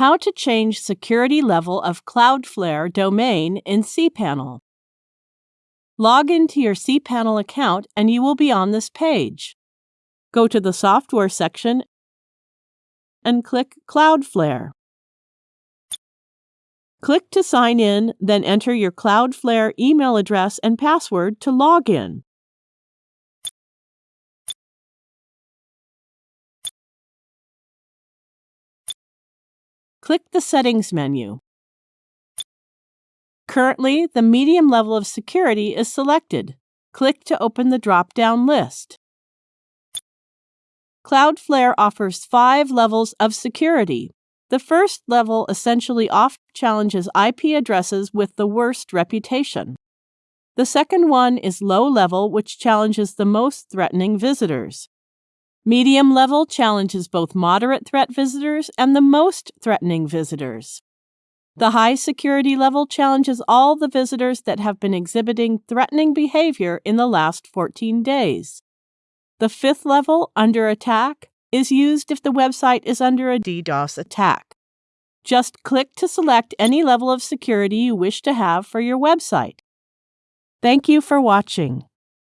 How to change security level of Cloudflare domain in cPanel. Log into your cPanel account and you will be on this page. Go to the Software section and click Cloudflare. Click to sign in, then enter your Cloudflare email address and password to log in. Click the Settings menu. Currently, the medium level of security is selected. Click to open the drop-down list. Cloudflare offers five levels of security. The first level essentially off challenges IP addresses with the worst reputation. The second one is low level, which challenges the most threatening visitors. Medium level challenges both moderate threat visitors and the most threatening visitors. The high security level challenges all the visitors that have been exhibiting threatening behavior in the last 14 days. The fifth level, under attack, is used if the website is under a DDoS attack. Just click to select any level of security you wish to have for your website. Thank you for watching.